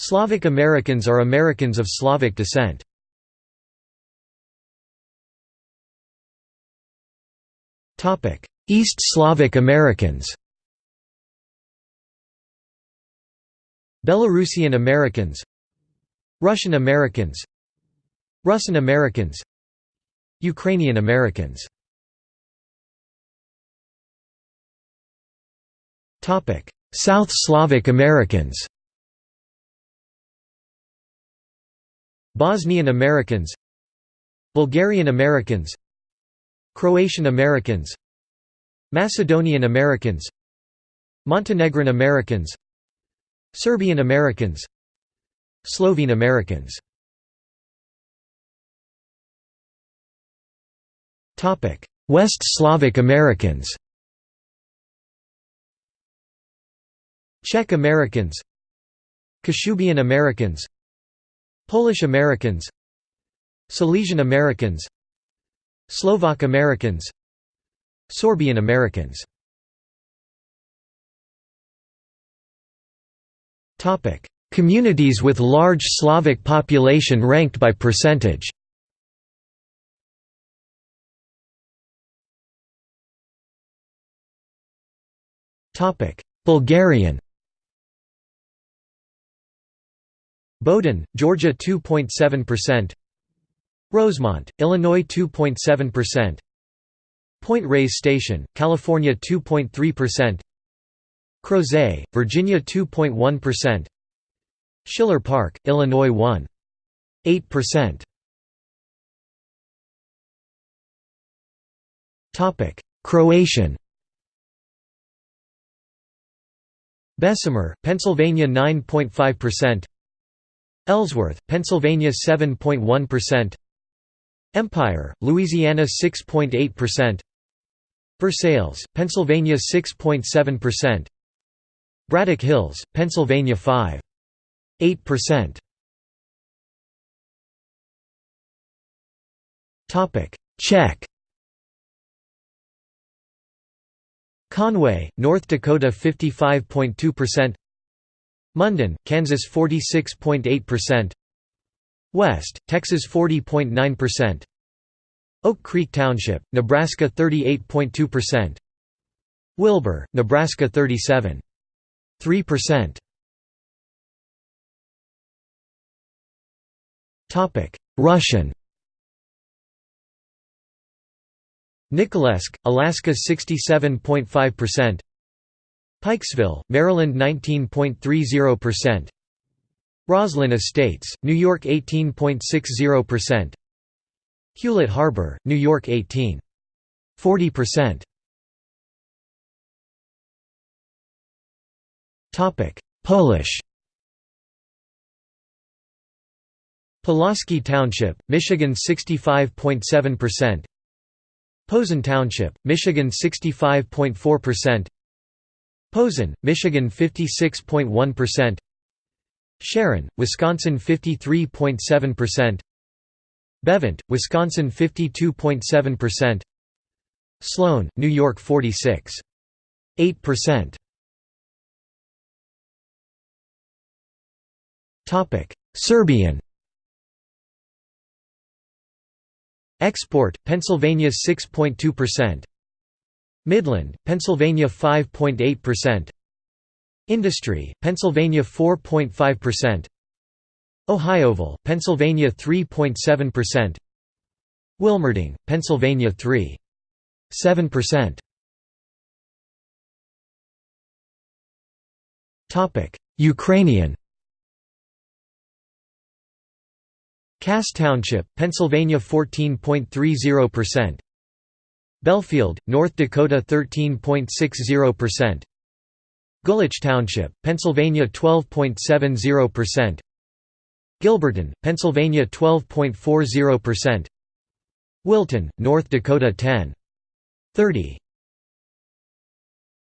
Slavic Americans are Americans of Slavic descent. East Slavic Americans. Belarusian Americans Russian Americans Russian Americans Ukrainian Americans. South Slavic Americans Bosnian Americans Bulgarian Americans Croatian Americans Macedonian Americans Montenegrin Americans Serbian Americans Slovene Americans. West Slavic Americans. Czech Americans Kashubian Americans Polish Americans Silesian Americans Slovak Americans Sorbian Americans. Communities with large Slavic population ranked by percentage. Bulgarian Bowdon, Georgia 2.7%. Rosemont, Illinois 2.7%. Point Reyes Station, California 2.3%. Crozet, Virginia 2.1%. Schiller Park, Illinois 1.8%. Topic: Croatian. Bessemer, Pennsylvania 9.5%. Ellsworth, Pennsylvania 7.1%. Empire, Louisiana 6.8%. Versailles, Pennsylvania 6.7%. Braddock Hills, Pennsylvania 5.8%. Topic: Czech. Conway, North Dakota 55.2%. Munden, Kansas 46.8%. West, Texas 40.9%. Oak Creek Township, Nebraska 38.2%. Wilber, Nebraska 37.3%. Topic: Russian. Nikolaevsk, Alaska 67.5%. Pikesville, Maryland 19.30%. Roslyn Estates, New York 18.60%. Hewlett Harbor, New York 18.40%. Topic: Polish. Pulaski Township, Michigan 65.7%. Posen Township, Michigan 65.4%. Posen, Michigan 56.1%. Sharon, Wisconsin 53.7%. Bevent, Wisconsin 52.7%. Sloan, New York 46.8%. Topic: Serbian. Export, Pennsylvania 6.2%. Midland, Pennsylvania 5.8%. Industry, Pennsylvania 4.5%. Ohioville, Pennsylvania 3.7%. Wilmerding, Pennsylvania 3.7%. Topic: Ukrainian. Cass Township, Pennsylvania 14.30%. Belfield, North Dakota 13.60%. Gulich Township, Pennsylvania 12.70%. Gilberton, Pennsylvania 12.40%. Wilton, North Dakota 10.30%.